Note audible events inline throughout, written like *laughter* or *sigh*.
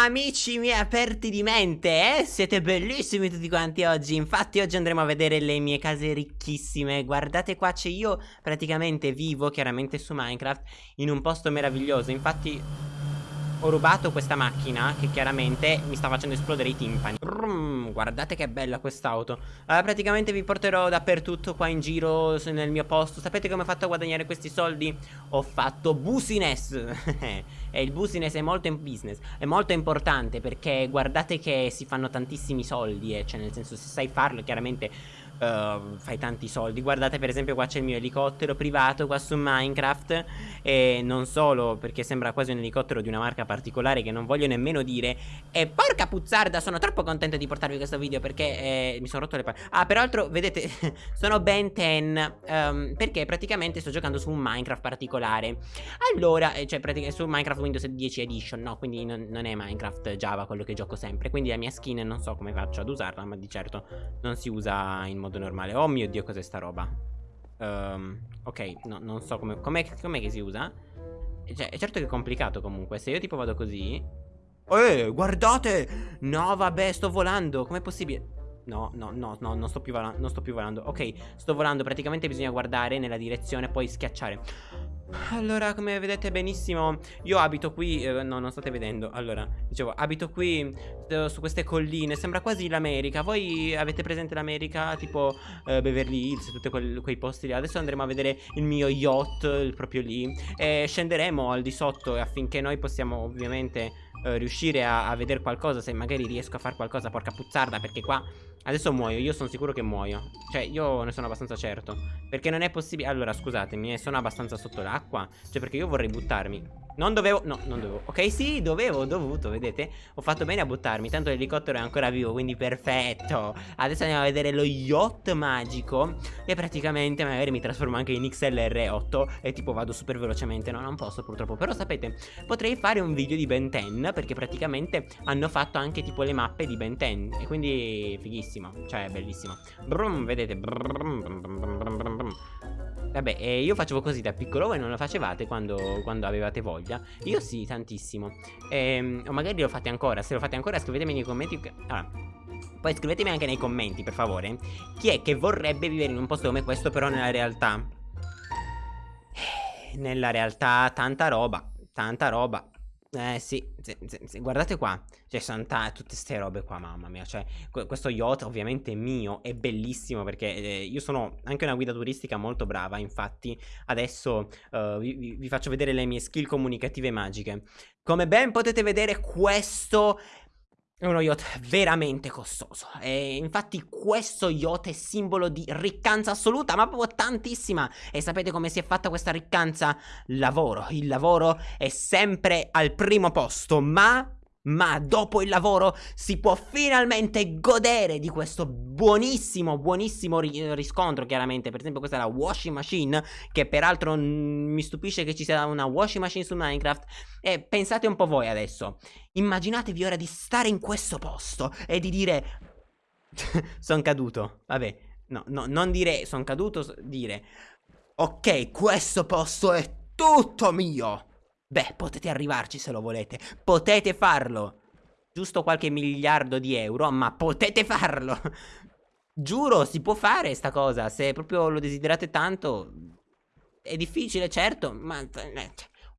Amici miei aperti di mente, eh? Siete bellissimi tutti quanti oggi. Infatti oggi andremo a vedere le mie case ricchissime. Guardate qua c'è io praticamente vivo chiaramente su Minecraft In un posto meraviglioso. Infatti ho rubato questa macchina che chiaramente mi sta facendo esplodere i timpani. Brum, Guardate che bella quest'auto. Allora, Praticamente vi porterò dappertutto qua in giro nel mio posto. Sapete come ho fatto a guadagnare questi soldi? Ho fatto business. *laughs* E il business è molto in business È molto importante perché guardate che si fanno tantissimi soldi eh, Cioè nel senso se sai farlo chiaramente uh, fai tanti soldi. Guardate per esempio qua c'è il mio elicottero privato qua su Minecraft E non solo perché sembra quasi un elicottero di una marca particolare che non voglio nemmeno dire. E porca puzzarda sono troppo contento di portarvi questo video perché eh, mi sono rotto le palle Ah peraltro vedete *laughs* sono ben 10 um, Perché praticamente sto giocando su un Minecraft particolare. Allora eh, cioè praticamente su Minecraft Windows 10 Edition no quindi non, non è Minecraft Java quello che gioco sempre. Quindi la mia skin non so come faccio ad usarla ma di certo non si usa in modo modo normale. Oh mio dio cos'è sta roba? Um, Ok no, non so come Com'è com che si usa? Cioè è certo che è complicato comunque. Se io tipo vado così Eh guardate! No vabbè sto volando. Com'è possibile No, no, no, no, non sto, più volando, non sto più volando. Ok, sto volando, praticamente bisogna guardare nella direzione e poi schiacciare. Allora, come vedete benissimo, io abito qui, eh, no, non state vedendo, allora, dicevo, abito qui eh, su queste colline, sembra quasi l'America, voi avete presente l'America, tipo eh, Beverly Hills, tutti quei posti lì, adesso andremo a vedere il mio yacht, proprio lì, e scenderemo al di sotto affinché noi possiamo ovviamente eh, riuscire a, a vedere qualcosa, se magari riesco a fare qualcosa, porca puzzarda, perché qua Adesso muoio, io sono sicuro che muoio. Cioè, io ne sono abbastanza certo. Perché non è possibile Allora, scusatemi, eh, sono abbastanza sotto l'acqua. Cioè, perché io vorrei buttarmi non dovevo, no, non dovevo. Ok, sì, dovevo, ho dovuto, vedete? Ho fatto bene a buttarmi, tanto l'elicottero è ancora vivo Quindi perfetto. Adesso andiamo a vedere lo yacht magico E praticamente magari mi trasformo anche in XLR8 E tipo vado super velocemente. No, non posso purtroppo. Però sapete, potrei fare un video di Ben 10 Perché praticamente hanno fatto anche tipo le mappe di Ben 10 E quindi fighissimo. Cioè, bellissimo. Brum, vedete brum, brum, brum, Vabbè, eh, io facevo così da piccolo, voi non lo facevate quando, quando avevate voglia? Io sì, tantissimo. Ehm, o magari lo fate ancora, se lo fate ancora scrivetemi nei commenti. Allora, poi scrivetemi anche nei commenti, per favore, chi è che vorrebbe vivere in un posto come questo, però nella realtà. Eh, nella realtà, tanta roba, tanta roba. Eh sì, sì, sì, guardate qua, cioè sono tutte queste robe qua, mamma mia, cioè questo yacht ovviamente è mio, è bellissimo perché eh, io sono anche una guida turistica molto brava, infatti adesso uh, vi, vi faccio vedere le mie skill comunicative magiche. Come ben potete vedere questo è uno yacht veramente costoso. E infatti questo yacht è simbolo di riccanza assoluta ma proprio tantissima. E sapete come si è fatta questa riccanza? Lavoro, il lavoro è sempre al primo posto ma ma dopo il lavoro si può finalmente godere di questo buonissimo, buonissimo ri riscontro chiaramente. Per esempio questa è la washing machine Che peraltro mi stupisce che ci sia una washing machine su Minecraft. E pensate un po' voi adesso. Immaginatevi ora di stare in questo posto e di dire *laughs* Sono caduto, vabbè No, no, non dire sono caduto, dire Ok, questo posto è tutto mio Beh, potete arrivarci se lo volete. Potete farlo. Giusto qualche miliardo di euro, ma potete farlo. *laughs* Giuro, si può fare sta cosa. Se proprio lo desiderate tanto. È difficile, certo, ma... Eh,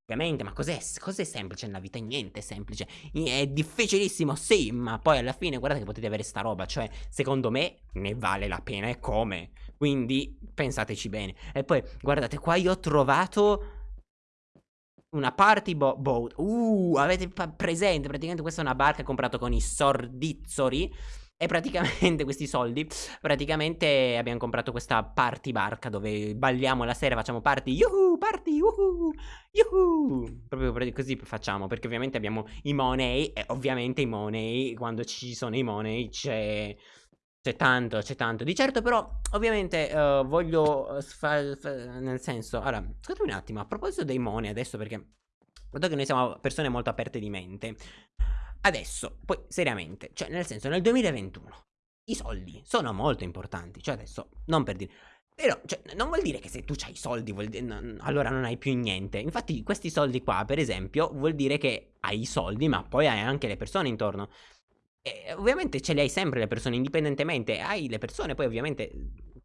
ovviamente, ma cos'è cos semplice nella vita? Niente è semplice. È difficilissimo, sì, ma poi alla fine guardate che potete avere sta roba. Cioè, secondo me, ne vale la pena e come. Quindi, pensateci bene. E poi, guardate, qua io ho trovato una party bo boat. Uh, avete presente? Praticamente questa è una barca comprata con i sordizzori. E praticamente *laughs* questi soldi, praticamente abbiamo comprato questa party barca dove balliamo la sera, facciamo party, yuhu, party, yuhu, yuhu. Proprio così facciamo, perché ovviamente abbiamo i money e ovviamente i money, quando ci sono i money c'è c'è tanto, c'è tanto. Di certo però, ovviamente, uh, voglio uh, nel senso... Allora, scusatemi un attimo, a proposito dei money adesso perché... Dato che noi siamo persone molto aperte di mente. Adesso, poi, seriamente, cioè, nel senso, nel 2021, i soldi sono molto importanti. Cioè, adesso, non per dire... però, cioè, non vuol dire che se tu hai i soldi, no, allora non hai più niente. Infatti, questi soldi qua, per esempio, vuol dire che hai i soldi, ma poi hai anche le persone intorno. E ovviamente ce le hai sempre le persone, indipendentemente. Hai le persone, poi ovviamente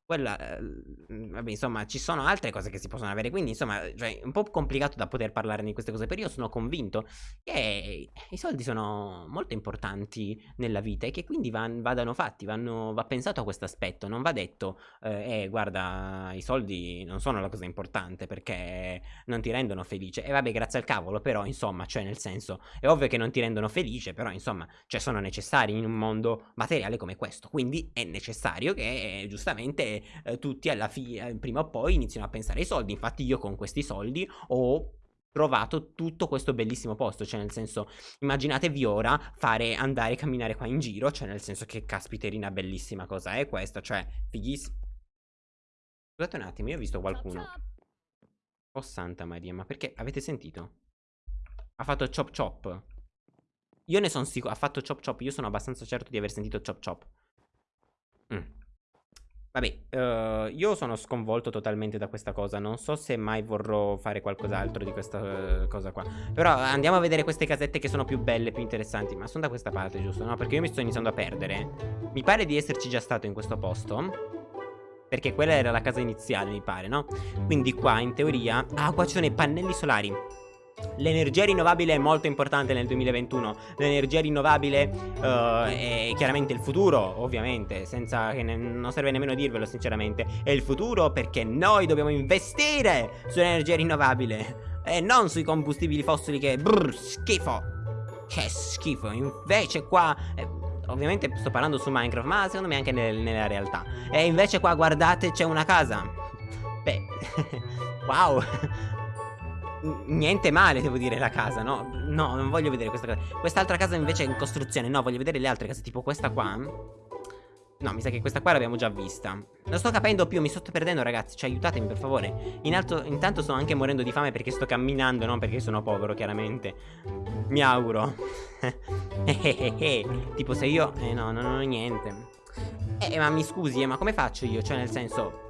quella, ehm, vabbè, insomma, ci sono altre cose che si possono avere, quindi, insomma, cioè, è un po' complicato da poter parlare di queste cose, però io sono convinto che i soldi sono molto importanti nella vita e che quindi van, vadano fatti, vanno, va pensato a questo aspetto, non va detto, eh, eh, guarda, i soldi non sono la cosa importante perché non ti rendono felice, e vabbè, grazie al cavolo, però, insomma, cioè, nel senso, è ovvio che non ti rendono felice, però, insomma, cioè, sono necessari in un mondo materiale come questo, quindi è necessario che, giustamente, eh, tutti alla fine, eh, prima o poi iniziano a pensare ai soldi. Infatti io con questi soldi ho trovato tutto questo bellissimo posto, cioè nel senso, immaginatevi ora fare andare a camminare qua in giro, cioè nel senso che caspiterina bellissima cosa è questa, cioè fighissima. Scusate un attimo, io ho visto qualcuno. Oh santa Maria, ma perché avete sentito? Ha fatto chop chop. Io ne sono sicuro, ha fatto chop chop, io sono abbastanza certo di aver sentito chop chop. Mm. Vabbè, uh, io sono sconvolto totalmente da questa cosa, non so se mai vorrò fare qualcos'altro di questa uh, cosa qua Però andiamo a vedere queste casette che sono più belle, più interessanti Ma sono da questa parte, giusto? No, perché io mi sto iniziando a perdere Mi pare di esserci già stato in questo posto Perché quella era la casa iniziale, mi pare, no? Quindi qua, in teoria... Ah, qua ci sono i pannelli solari L'energia rinnovabile è molto importante nel 2021 L'energia rinnovabile uh, è chiaramente il futuro Ovviamente Senza che non serve nemmeno dirvelo sinceramente. È il futuro perché noi dobbiamo investire Sull'energia rinnovabile E non sui combustibili fossili che brr, schifo. Che schifo. Invece qua eh, Ovviamente sto parlando su Minecraft Ma secondo me anche nel, nella realtà. E invece qua guardate c'è una casa. Beh *laughs* Wow niente male, devo dire, la casa, no? No, non voglio vedere questa casa. Quest'altra casa invece è in costruzione. No, voglio vedere le altre case, tipo questa qua. No, mi sa che questa qua l'abbiamo già vista. Non sto capendo più, mi sto perdendo, ragazzi. Cioè, aiutatemi, per favore. In alto, intanto sto anche morendo di fame perché sto camminando, non perché sono povero, chiaramente. Mi auguro. *laughs* tipo, se io... Eh, no, non ho niente. Eh, ma mi scusi, eh, ma come faccio io? Cioè, nel senso...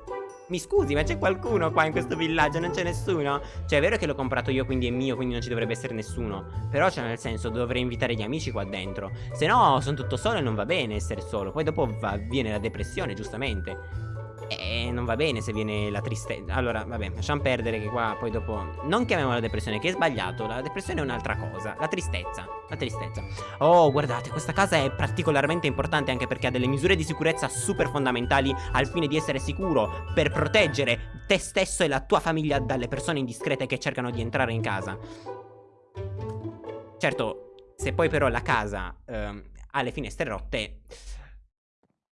Mi scusi, ma c'è qualcuno qua in questo villaggio? Non c'è nessuno? Cioè, è vero che l'ho comprato io, quindi è mio, quindi non ci dovrebbe essere nessuno. Però, cioè, nel senso, dovrei invitare gli amici qua dentro. Se no, sono tutto solo e non va bene essere solo. Poi dopo va, viene la depressione, giustamente. E non va bene se viene la tristezza Allora, vabbè, lasciamo perdere che qua poi dopo Non chiamiamola depressione, che è sbagliato La depressione è un'altra cosa La tristezza La tristezza. Oh, guardate, questa casa è particolarmente importante Anche perché ha delle misure di sicurezza super fondamentali Al fine di essere sicuro Per proteggere te stesso e la tua famiglia Dalle persone indiscrete che cercano di entrare in casa. Certo, se poi però la casa ehm, ha le finestre rotte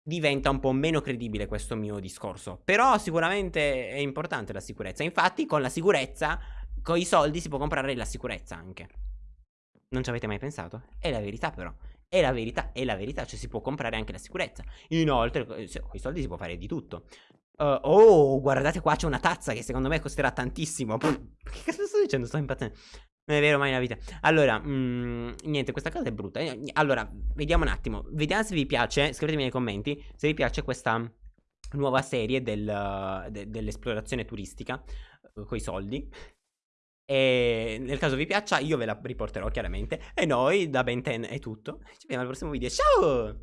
diventa un po' meno credibile questo mio discorso. Però sicuramente è importante la sicurezza. Infatti con la sicurezza, con i soldi si può comprare la sicurezza anche. Non ci avete mai pensato? È la verità però. È la verità, è la verità, cioè si può comprare anche la sicurezza. Inoltre, con i soldi si può fare di tutto. Uh, oh, guardate qua c'è una tazza che secondo me costerà tantissimo. Che cosa sto dicendo? Sto impazzendo. Non è vero mai nella vita. Allora, mm, niente, questa cosa è brutta. Eh, allora, vediamo un attimo. Vediamo se vi piace. Scrivetemi nei commenti se vi piace questa nuova serie del, de, dell'esplorazione turistica uh, con i soldi. E nel caso vi piaccia, io ve la riporterò chiaramente. E noi da Ben 10 è tutto. Ci vediamo al prossimo video. Ciao!